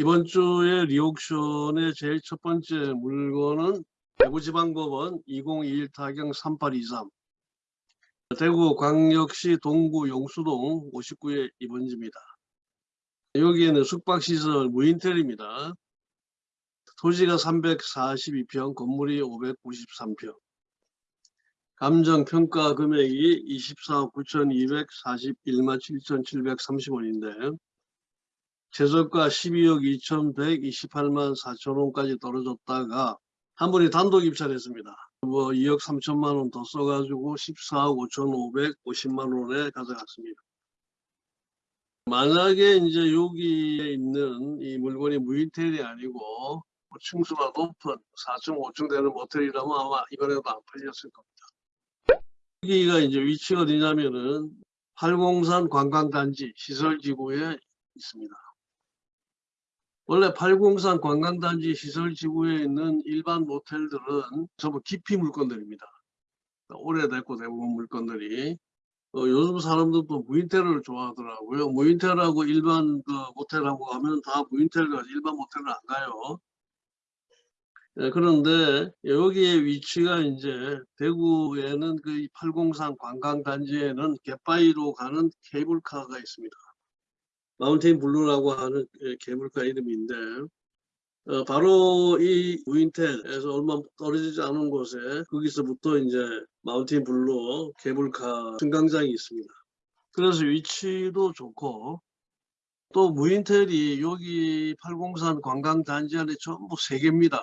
이번 주에 리옥션의 제일 첫 번째 물건은 대구지방법원 2021 타경 3823 대구광역시 동구 용수동 59의 입원지입니다. 여기에는 숙박시설 무인텔입니다. 토지가 342평, 건물이 593평. 감정평가 금액이 24억 9,241만 7,730원인데 최저가 12억 2,128만 4천원까지 떨어졌다가 한 분이 단독 입찰했습니다. 뭐 2억 3천만 원 더 써가지고 14억 5,550만 원에 가져갔습니다. 만약에 이제 여기에 있는 이 물건이 무인텔이 아니고 뭐 층수가 높은 4층, 5층 되는 모텔이라면 아마 이번에도 안 팔렸을 겁니다. 여기가 이제 위치가 어디냐면은 팔공산 관광단지 시설지구에 있습니다. 원래 팔공산 관광단지 시설 지구에 있는 일반 모텔들은 전부 기피 물건들입니다. 오래됐고 대부분 물건들이 어, 요즘 사람들도 무인텔을 좋아하더라고요. 무인텔하고 일반 그 모텔하고 하면 다 무인텔 가 일반 모텔을 안 가요. 예, 그런데 여기에 위치가 이제 대구에는 그 803 관광단지에는 갯바위로 가는 케이블카가 있습니다. 마운틴 블루라고 하는 예, 케이블카 이름인데 어, 바로 이 무인텔에서 얼마 떨어지지 않은 곳에 거기서부터 이제 마운틴 블루 케이블카 승강장이 있습니다. 그래서 위치도 좋고 또 무인텔이 여기 803 관광단지 안에 전부 세 개입니다.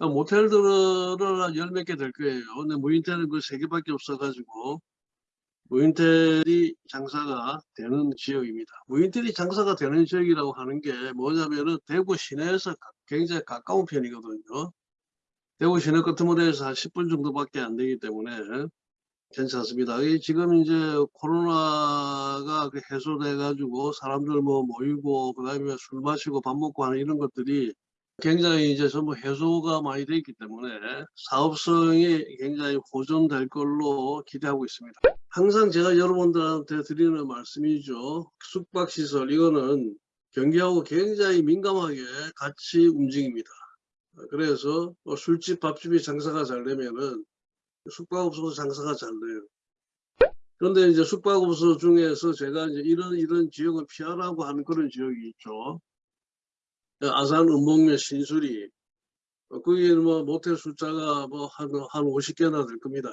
모텔들은 한 열몇 개 될 거예요. 근데 무인텔은 그 세 개밖에 없어가지고 무인텔이 장사가 되는 지역입니다. 무인텔이 장사가 되는 지역이라고 하는 게 뭐냐면은 대구 시내에서 굉장히 가까운 편이거든요. 대구 시내 같은 데에서 한 10분 정도밖에 안 되기 때문에 괜찮습니다. 지금 이제 코로나가 그 해소돼 가지고 사람들 뭐 모이고 그다음에 술 마시고 밥 먹고 하는 이런 것들이 굉장히 이제 전부 해소가 많이 되어 있기 때문에 사업성이 굉장히 호전될 걸로 기대하고 있습니다. 항상 제가 여러분들한테 드리는 말씀이죠. 숙박시설 이거는 경기하고 굉장히 민감하게 같이 움직입니다. 그래서 뭐 술집, 밥집이 장사가 잘 되면은 숙박업소도 장사가 잘 돼요. 그런데 이제 숙박업소 중에서 제가 이제 이런 이런 지역을 피하라고 하는 그런 지역이 있죠. 아산, 은목면, 신수리 거기는 뭐 모텔 숫자가 뭐 한 한 50개나 될 겁니다.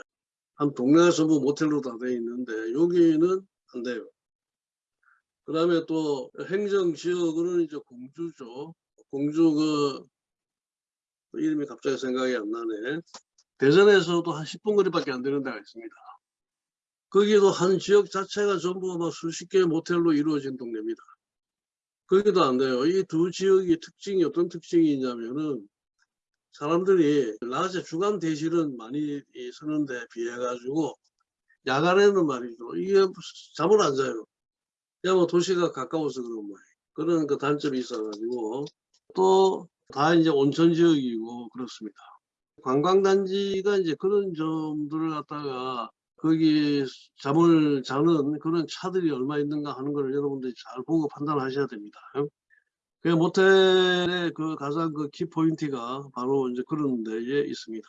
한 동네가 전부 모텔로 다 돼 있는데 여기는 안 돼요. 그 다음에 또 행정지역으로는 이제 공주죠. 공주 그 이름이 갑자기 생각이 안 나네. 대전에서도 한 10분 거리밖에 안 되는 데가 있습니다. 거기도 한 지역 자체가 전부 막 수십 개의 모텔로 이루어진 동네입니다. 거기도 안 돼요. 이 두 지역의 특징이 어떤 특징이 있냐면은 사람들이 낮에 주간 대실은 많이 서는데 비해 가지고 야간에는 말이죠. 이게 잠을 안 자요. 그냥 뭐 도시가 가까워서 그런 거예요. 그런 그 단점이 있어가지고 또 다 이제 온천 지역이고 그렇습니다. 관광단지가 이제 그런 점들을 갖다가 거기 잠을 자는 그런 차들이 얼마 있는가 하는 걸 여러분들이 잘 보고 판단하셔야 됩니다. 그 모텔의 그 가장 그 키포인트가 바로 이제 그런 데에 있습니다.